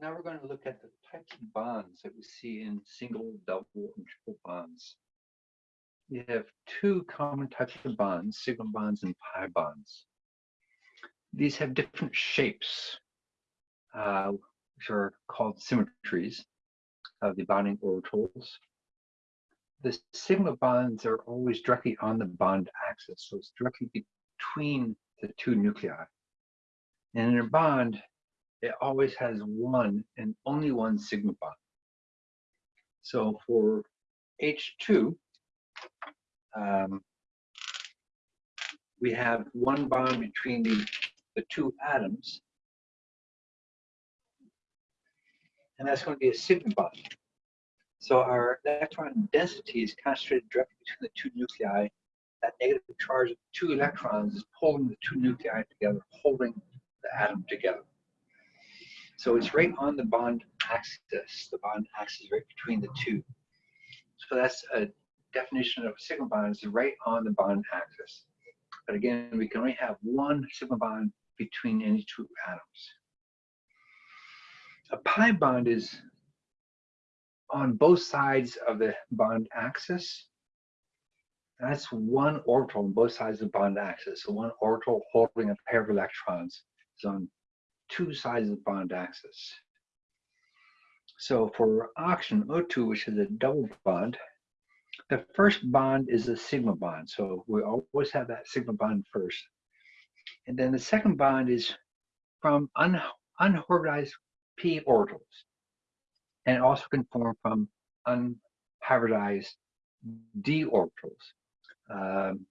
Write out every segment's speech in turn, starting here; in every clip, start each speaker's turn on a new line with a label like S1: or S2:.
S1: now we're going to look at the types of bonds that we see in single, double, and triple bonds. We have two common types of bonds, sigma bonds and pi bonds. These have different shapes, uh, which are called symmetries of the bonding orbitals. The sigma bonds are always directly on the bond axis, so it's directly between the two nuclei. And in a bond, it always has one and only one sigma bond. So for H2, um, we have one bond between the, the two atoms, and that's going to be a sigma bond. So our electron density is concentrated directly between the two nuclei. That negative charge of two electrons is pulling the two nuclei together, holding the atom together. So it's right on the bond axis. The bond axis right between the two. So that's a definition of a sigma bond is right on the bond axis. But again, we can only have one sigma bond between any two atoms. A pi bond is on both sides of the bond axis. That's one orbital on both sides of the bond axis. So one orbital holding a pair of electrons is on two sides of the bond axis. So for oxygen O2, which is a double bond, the first bond is a sigma bond. So we always have that sigma bond first. And then the second bond is from un unhybridized p orbitals. And also can form from unhybridized d orbitals. Um,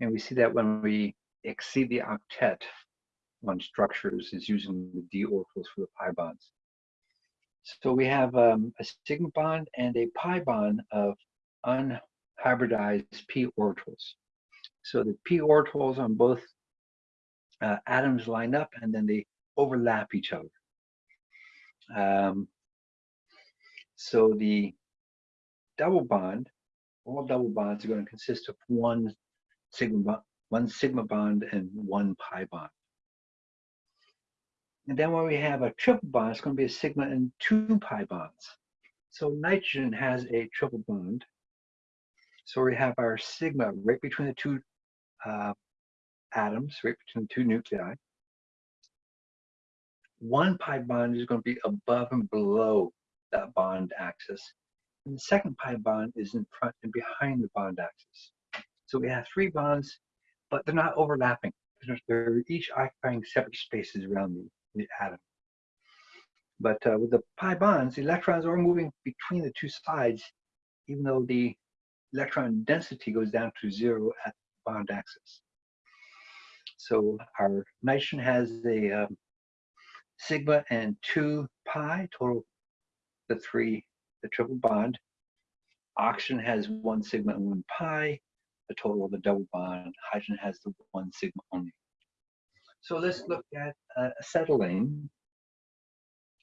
S1: and we see that when we exceed the octet on structures is using the d orbitals for the pi bonds. So we have um, a sigma bond and a pi bond of unhybridized p orbitals. So the p orbitals on both uh, atoms line up and then they overlap each other. Um, so the double bond, all double bonds are going to consist of one sigma, one sigma bond and one pi bond. And then when we have a triple bond, it's going to be a sigma and two pi bonds. So nitrogen has a triple bond. So we have our sigma right between the two uh, atoms, right between the two nuclei. One pi bond is going to be above and below that bond axis. And the second pi bond is in front and behind the bond axis. So we have three bonds, but they're not overlapping. They're each occupying separate spaces around the the atom. But uh, with the pi bonds, the electrons are moving between the two sides, even though the electron density goes down to zero at the bond axis. So our nitrogen has a um, sigma and two pi, total the three, the triple bond. Oxygen has one sigma and one pi, the total of the double bond. Hydrogen has the one sigma only. So let's look at uh, acetylene.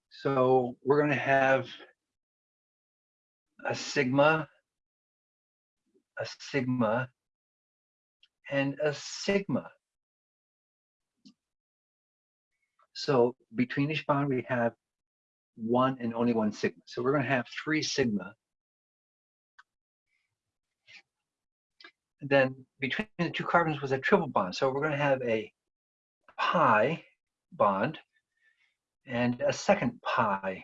S1: So we're going to have a sigma, a sigma, and a sigma. So between each bond, we have one and only one sigma. So we're going to have three sigma. Then between the two carbons was a triple bond. So we're going to have a pi bond and a second pi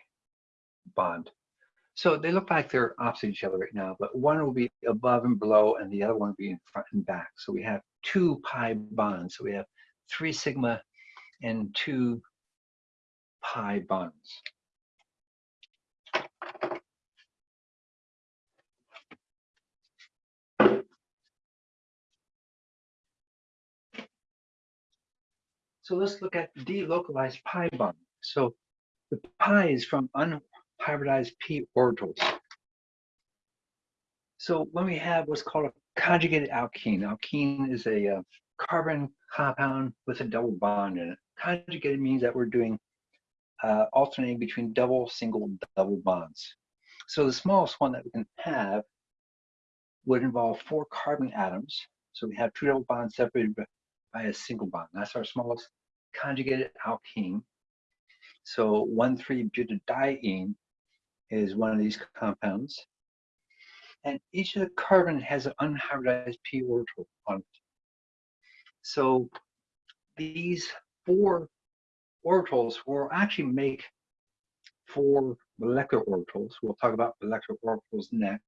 S1: bond. So they look like they're opposite each other right now, but one will be above and below and the other one will be in front and back. So we have two pi bonds. So we have three sigma and two pi bonds. So let's look at delocalized pi bond. So the pi is from unhybridized p orbitals. So when we have what's called a conjugated alkene, alkene is a uh, carbon compound with a double bond in it. Conjugated means that we're doing uh, alternating between double, single, double bonds. So the smallest one that we can have would involve four carbon atoms. So we have two double bonds separated by a single bond. That's our smallest conjugated alkene. So 1,3-butadiene is one of these compounds. And each of the carbon has an unhybridized p orbital on it. So these four orbitals will actually make four molecular orbitals. We'll talk about molecular orbitals next.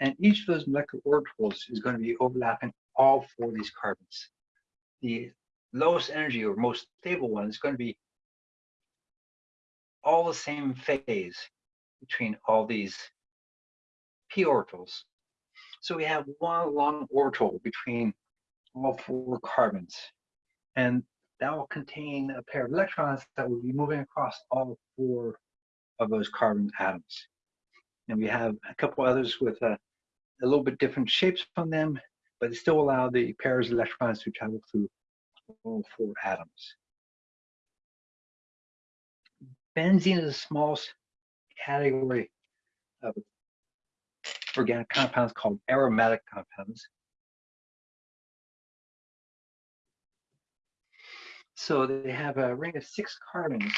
S1: And each of those molecular orbitals is going to be overlapping all four of these carbons. The lowest energy or most stable one is going to be all the same phase between all these p orbitals. So we have one long orbital between all four carbons. And that will contain a pair of electrons that will be moving across all four of those carbon atoms. And we have a couple others with a, a little bit different shapes on them, but they still allow the pairs of electrons to travel through all four atoms. Benzene is the smallest category of organic compounds called aromatic compounds. So they have a ring of six carbons,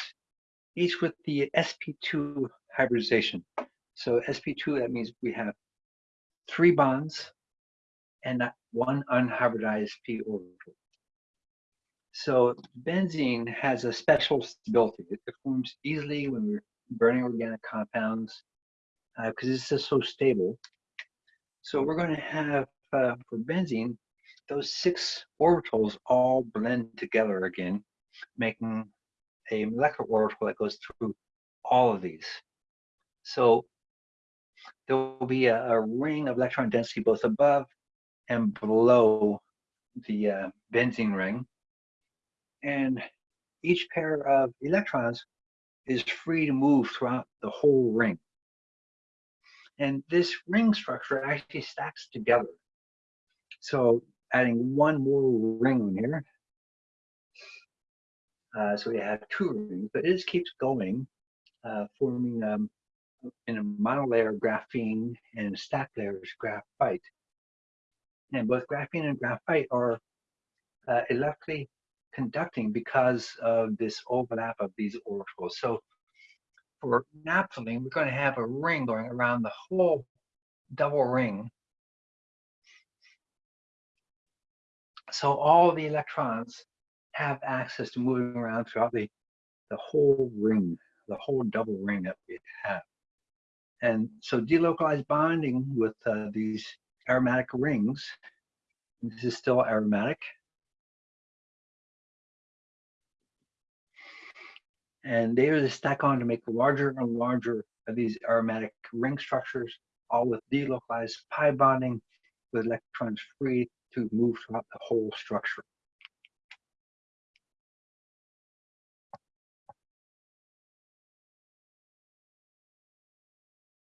S1: each with the sp2 hybridization. So sp2, that means we have three bonds and one unhybridized p orbital. So benzene has a special stability. It forms easily when we're burning organic compounds because uh, it's just so stable. So we're going to have, uh, for benzene, those six orbitals all blend together again, making a molecular orbital that goes through all of these. So there will be a, a ring of electron density both above and below the uh, benzene ring and each pair of electrons is free to move throughout the whole ring. And this ring structure actually stacks together. So adding one more ring here. Uh, so we have two rings, but it just keeps going, uh, forming um, in a monolayer graphene and stack layers graphite. And both graphene and graphite are uh, electrically conducting because of this overlap of these orbitals. So for naphthalene, we're going to have a ring going around the whole double ring. So all the electrons have access to moving around throughout the, the whole ring, the whole double ring that we have. And so delocalized bonding with uh, these aromatic rings, this is still aromatic, and they are stack on to make larger and larger of these aromatic ring structures, all with delocalized pi bonding with electrons free to move throughout the whole structure.